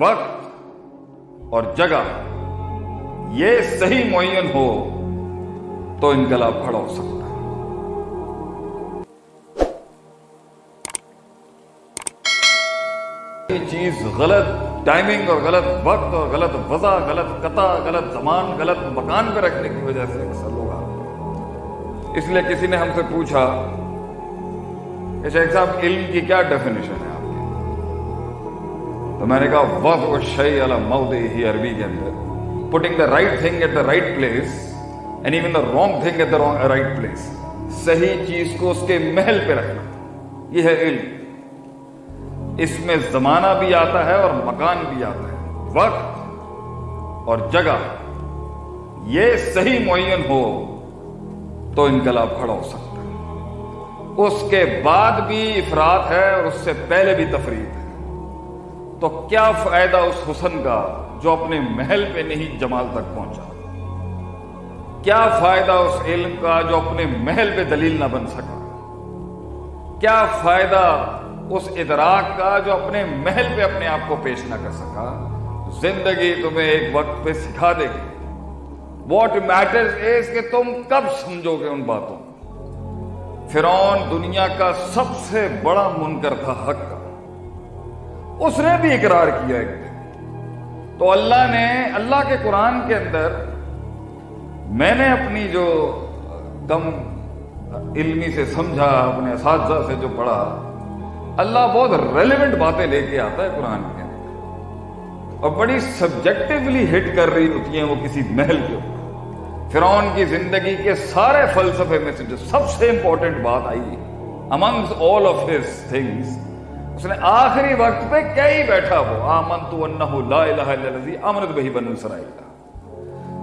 وقت اور جگہ یہ صحیح معین ہو تو انقلاب کھڑا ہو سکتا ہے۔ یہ چیز غلط ٹائمنگ اور غلط وقت اور غلط وضع، غلط قطع، غلط زمان، غلط مکان پہ رکھنے کی وجہ سے اکثر لوگ آتے اس لیے کسی نے ہم سے پوچھا اچھا کہ شیخ صاحب، علم کی کیا ڈیفینیشن ہے؟ تو میں نے کہا، وقت و شعی مود ہی عربی کے اندر. Putting the right thing at the right place and even the wrong thing at the right place صحیح چیز کو اس کے محل پہ رکھنا۔ یہ ہے علم۔ اس میں زمانہ بھی آتا ہے اور مکان بھی آتا ہے۔ وقت اور جگہ۔ یہ صحیح معین ہو تو انقلاب کھڑا ہو سکتا ہے۔ اس کے بعد بھی افراد ہے اور اس سے پہلے بھی تفریح ہے۔ تو کیا فائدہ اس حسن کا جو اپنے محل پہ نہیں جمال تک پہنچا؟ کیا فائدہ اس علم کا جو اپنے محل پہ دلیل نہ بن سکا؟ کیا فائدہ اس ادراک کا جو اپنے محل پہ اپنے آپ کو پیش نہ کر سکا؟ زندگی تمہیں ایک وقت پہ سکھا دے گی۔ واٹ میٹرز از کہ تم کب سمجھو گے ان باتوں؟ فرعون دنیا کا سب سے بڑا منکر تھا حق کا۔ اس نے بھی اقرار کیا ایک دن تو اللہ نے، اللہ کے قرآن کے اندر میں نے اپنی جو کم علمی سے سمجھا، اپنے اساتذہ سے جو پڑھا، اللہ بہت ریلیونٹ باتیں لے کے آتا ہے قرآن کے اندر۔ اور بڑی سبجیکٹولی ہٹ کر رہی ہوتی ہیں وہ کسی محل کے اوپر۔ فرعون کی زندگی کے سارے فلسفے میں سے جو سب سے امپورٹنٹ بات I amongst all of his things اس نے آخری وقت پہ کیا ہی بیٹھا وہ؟ آمن تو لا الہ الا الذی امنت بہی بنو اسرائیل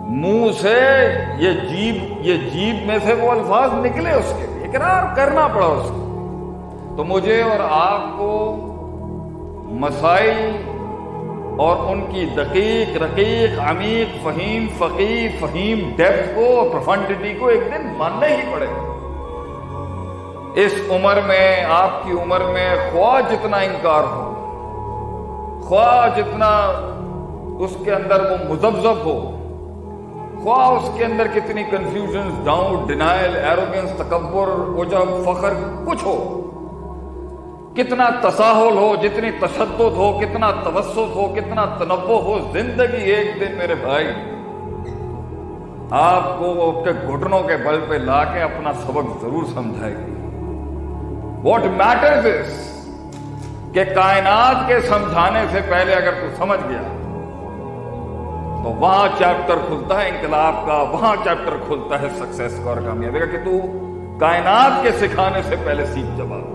منہ سے یہ جیب یہ جیب میں سے وہ الفاظ نکلے اس کے اقرار کرنا پڑا اس کو۔ تو مجھے اور آپ کو مسائل اور ان کی دقیق، رقیق، عمیق، فہیم فقی فہیم ڈیپتھ کو اور پروفنڈیٹی کو ایک دن ماننا ہی پڑے۔ گا اس عمر میں، آپ کی عمر میں خواہ جتنا انکار ہو، خواہ جتنا اس کے اندر وہ مزبزب ہو، خواہ اس کے اندر کتنی کنفیوژن ڈاؤٹ ڈینائل ایروگنس تکبر وجب فخر، کچھ ہو۔ کتنا تساہل ہو، جتنی تشدد ہو، کتنا توسط ہو، کتنا تنوع ہو، زندگی ایک دن میرے بھائی، آپ کو کے گھٹنوں کے بل پہ لا کے اپنا سبق ضرور سمجھائے گی۔ واٹ میٹرز از کہ کائنات کے سمجھانے سے پہلے اگر تو سمجھ گیا تو وہاں چیپٹر کھلتا ہے انقلاب کا، وہاں چیپٹر کھلتا ہے سکسیس کا اور کامیابی کا، کہ تو کائنات کے سکھانے سے پہلے سیکھ جواب۔